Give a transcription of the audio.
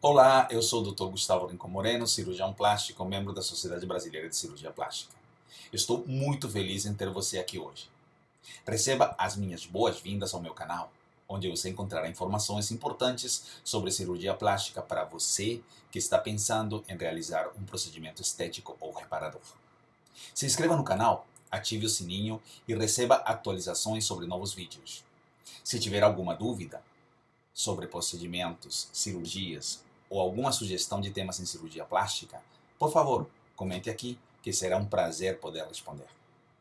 Olá, eu sou o Dr. Gustavo Rincon Moreno, cirurgião plástico, membro da Sociedade Brasileira de Cirurgia Plástica. Estou muito feliz em ter você aqui hoje. Receba as minhas boas-vindas ao meu canal, onde você encontrará informações importantes sobre cirurgia plástica para você que está pensando em realizar um procedimento estético ou reparador. Se inscreva no canal, ative o sininho e receba atualizações sobre novos vídeos. Se tiver alguma dúvida sobre procedimentos, cirurgias ou alguma sugestão de temas em cirurgia plástica, por favor, comente aqui que será um prazer poder responder.